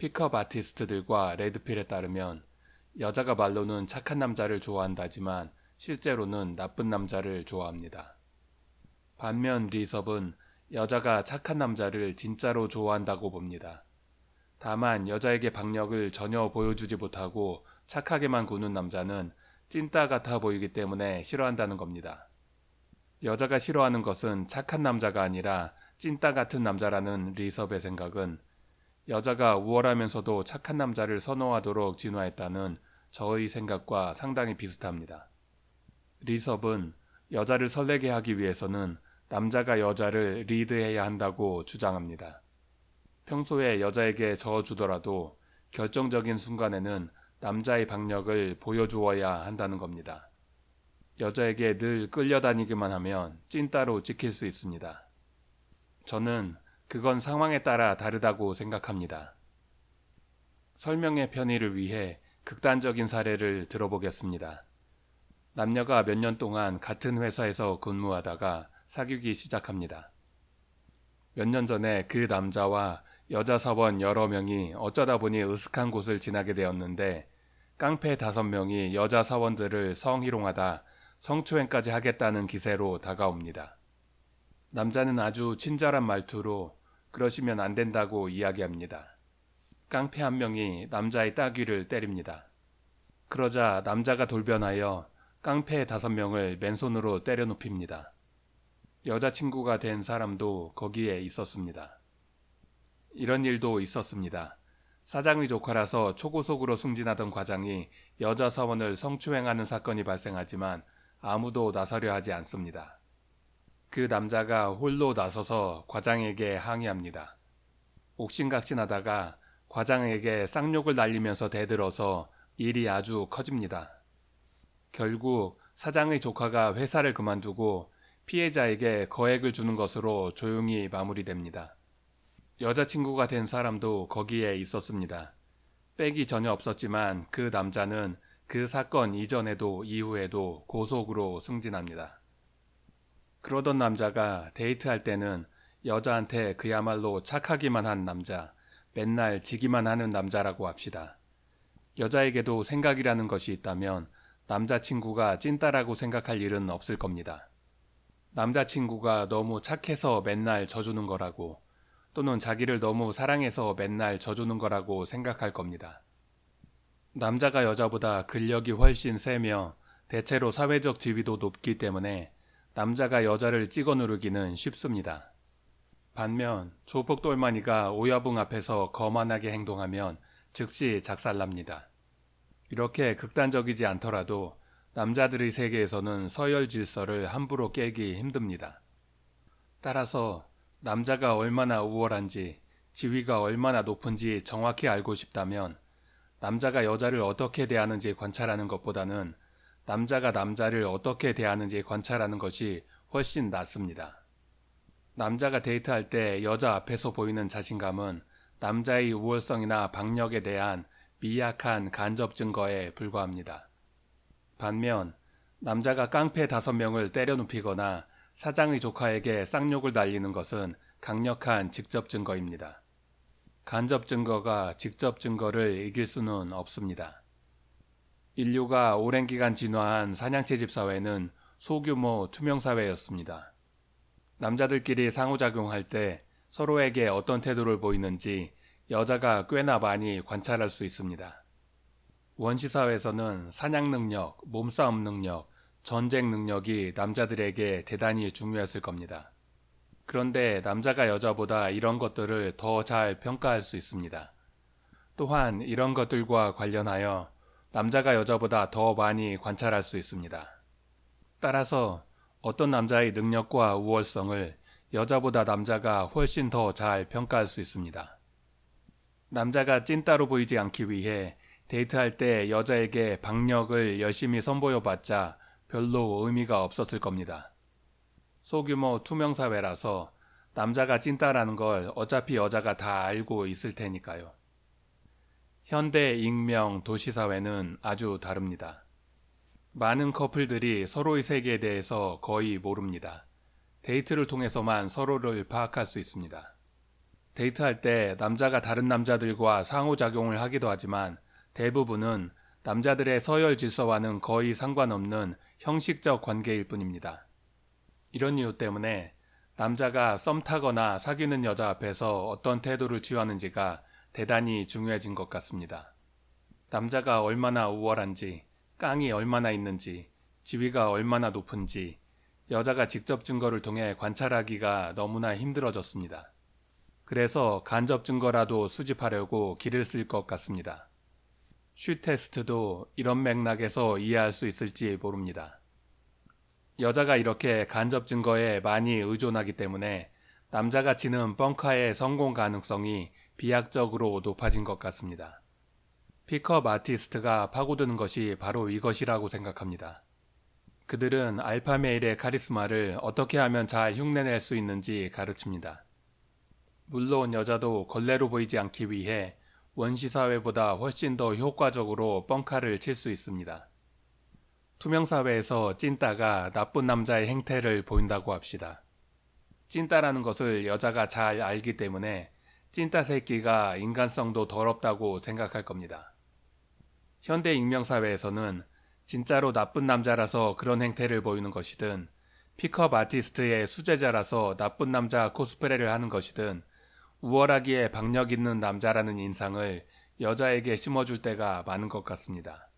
픽업 아티스트들과 레드필에 따르면 여자가 말로는 착한 남자를 좋아한다지만 실제로는 나쁜 남자를 좋아합니다. 반면 리섭은 여자가 착한 남자를 진짜로 좋아한다고 봅니다. 다만 여자에게 박력을 전혀 보여주지 못하고 착하게만 구는 남자는 찐따 같아 보이기 때문에 싫어한다는 겁니다. 여자가 싫어하는 것은 착한 남자가 아니라 찐따 같은 남자라는 리섭의 생각은 여자가 우월하면서도 착한 남자를 선호하도록 진화했다는 저의 생각과 상당히 비슷합니다. 리섭은 여자를 설레게 하기 위해서는 남자가 여자를 리드해야 한다고 주장합니다. 평소에 여자에게 저어주더라도 결정적인 순간에는 남자의 박력을 보여주어야 한다는 겁니다. 여자에게 늘 끌려다니기만 하면 찐따로 찍힐 수 있습니다. 저는 그건 상황에 따라 다르다고 생각합니다. 설명의 편의를 위해 극단적인 사례를 들어보겠습니다. 남녀가 몇 년 동안 같은 회사에서 근무하다가 사귀기 시작합니다. 몇 년 전에 그 남자와 여자 사원 여러 명이 어쩌다 보니 으슥한 곳을 지나게 되었는데 깡패 다섯 명이 여자 사원들을 성희롱하다 성추행까지 하겠다는 기세로 다가옵니다. 남자는 아주 친절한 말투로 그러시면 안 된다고 이야기합니다. 깡패 한 명이 남자의 따귀를 때립니다. 그러자 남자가 돌변하여 깡패 다섯 명을 맨손으로 때려 눕힙니다. 여자친구가 된 사람도 거기에 있었습니다. 이런 일도 있었습니다. 사장의 조카라서 초고속으로 승진하던 과장이 여자 사원을 성추행하는 사건이 발생하지만 아무도 나서려 하지 않습니다. 그 남자가 홀로 나서서 과장에게 항의합니다. 옥신각신하다가 과장에게 쌍욕을 날리면서 대들어서 일이 아주 커집니다. 결국 사장의 조카가 회사를 그만두고 피해자에게 거액을 주는 것으로 조용히 마무리됩니다. 여자친구가 된 사람도 거기에 있었습니다. 백이 전혀 없었지만 그 남자는 그 사건 이전에도 이후에도 고속으로 승진합니다. 그러던 남자가 데이트할 때는 여자한테 그야말로 착하기만 한 남자, 맨날 지기만 하는 남자라고 합시다. 여자에게도 생각이라는 것이 있다면 남자친구가 찐따라고 생각할 일은 없을 겁니다. 남자친구가 너무 착해서 맨날 져주는 거라고 또는 자기를 너무 사랑해서 맨날 져주는 거라고 생각할 겁니다. 남자가 여자보다 근력이 훨씬 세며 대체로 사회적 지위도 높기 때문에 남자가 여자를 찍어 누르기는 쉽습니다. 반면 조폭돌만이가 오야붕 앞에서 거만하게 행동하면 즉시 작살납니다. 이렇게 극단적이지 않더라도 남자들의 세계에서는 서열 질서를 함부로 깨기 힘듭니다. 따라서 남자가 얼마나 우월한지 지위가 얼마나 높은지 정확히 알고 싶다면 남자가 여자를 어떻게 대하는지 관찰하는 것보다는 남자가 남자를 어떻게 대하는지 관찰하는 것이 훨씬 낫습니다. 남자가 데이트할 때 여자 앞에서 보이는 자신감은 남자의 우월성이나 박력에 대한 미약한 간접 증거에 불과합니다. 반면 남자가 깡패 다섯 명을 때려 눕히거나 사장의 조카에게 쌍욕을 날리는 것은 강력한 직접 증거입니다. 간접 증거가 직접 증거를 이길 수는 없습니다. 인류가 오랜 기간 진화한 사냥채집 사회는 소규모 투명 사회였습니다. 남자들끼리 상호작용할 때 서로에게 어떤 태도를 보이는지 여자가 꽤나 많이 관찰할 수 있습니다. 원시사회에서는 사냥 능력, 몸싸움 능력, 전쟁 능력이 남자들에게 대단히 중요했을 겁니다. 그런데 남자가 여자보다 이런 것들을 더 잘 평가할 수 있습니다. 또한 이런 것들과 관련하여 남자가 여자보다 더 많이 관찰할 수 있습니다. 따라서 어떤 남자의 능력과 우월성을 여자보다 남자가 훨씬 더 잘 평가할 수 있습니다. 남자가 찐따로 보이지 않기 위해 데이트할 때 여자에게 박력을 열심히 선보여봤자 별로 의미가 없었을 겁니다. 소규모 투명사회라서 남자가 찐따라는 걸 어차피 여자가 다 알고 있을 테니까요. 현대 익명 도시사회는 아주 다릅니다. 많은 커플들이 서로의 세계에 대해서 거의 모릅니다. 데이트를 통해서만 서로를 파악할 수 있습니다. 데이트할 때 남자가 다른 남자들과 상호작용을 하기도 하지만 대부분은 남자들의 서열 질서와는 거의 상관없는 형식적 관계일 뿐입니다. 이런 이유 때문에 남자가 썸 타거나 사귀는 여자 앞에서 어떤 태도를 취하는지가 대단히 중요해진 것 같습니다. 남자가 얼마나 우월한지, 깡이 얼마나 있는지, 지위가 얼마나 높은지 여자가 직접 증거를 통해 관찰하기가 너무나 힘들어졌습니다. 그래서 간접 증거라도 수집하려고 길을 쓸 것 같습니다. 슈 테스트도 이런 맥락에서 이해할 수 있을지 모릅니다. 여자가 이렇게 간접 증거에 많이 의존하기 때문에 남자가 치는 뻥카의 성공 가능성이 비약적으로 높아진 것 같습니다. 픽업 아티스트가 파고드는 것이 바로 이것이라고 생각합니다. 그들은 알파메일의 카리스마를 어떻게 하면 잘 흉내낼 수 있는지 가르칩니다. 물론 여자도 걸레로 보이지 않기 위해 원시사회보다 훨씬 더 효과적으로 뻥카를 칠 수 있습니다. 투명사회에서 찐따가 나쁜 남자의 행태를 보인다고 합시다. 찐따라는 것을 여자가 잘 알기 때문에 찐따 새끼가 인간성도 더럽다고 생각할 겁니다. 현대 익명사회에서는 진짜로 나쁜 남자라서 그런 행태를 보이는 것이든 픽업 아티스트의 수제자라서 나쁜 남자 코스프레를 하는 것이든 우월하기에 박력 있는 남자라는 인상을 여자에게 심어줄 때가 많은 것 같습니다.